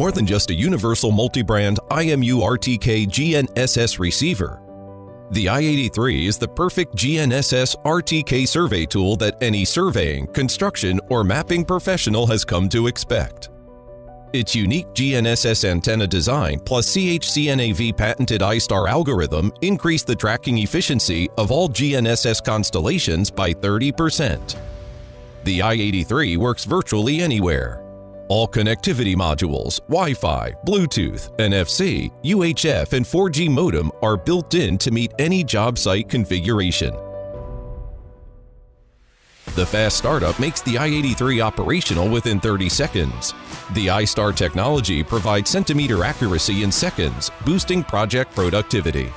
more than just a universal multi-brand IMU RTK GNSS receiver. The i83 is the perfect GNSS RTK survey tool that any surveying, construction, or mapping professional has come to expect. Its unique GNSS antenna design plus CHCNAV patented iStar algorithm increase the tracking efficiency of all GNSS constellations by 30%. The i83 works virtually anywhere, all connectivity modules, Wi-Fi, Bluetooth, NFC, UHF, and 4G modem are built in to meet any job site configuration. The fast startup makes the i83 operational within 30 seconds. The iStar technology provides centimeter accuracy in seconds, boosting project productivity.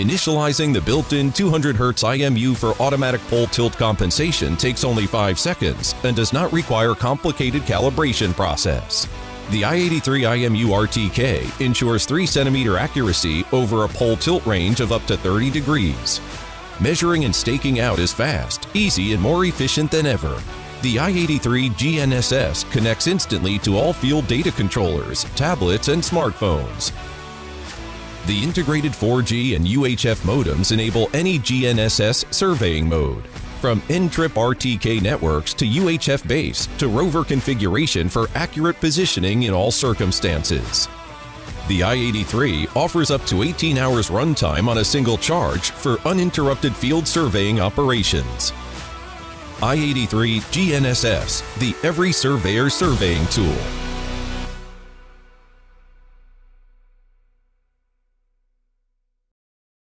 Initializing the built-in 200Hz IMU for automatic pole tilt compensation takes only 5 seconds and does not require complicated calibration process. The i83 IMU RTK ensures 3 cm accuracy over a pole tilt range of up to 30 degrees. Measuring and staking out is fast, easy, and more efficient than ever. The i83 GNSS connects instantly to all field data controllers, tablets, and smartphones. The integrated 4G and UHF modems enable any GNSS surveying mode, from NTRIP RTK networks to UHF base to rover configuration for accurate positioning in all circumstances. The i83 offers up to 18 hours runtime on a single charge for uninterrupted field surveying operations. i83 GNSS, the every surveyor surveying tool.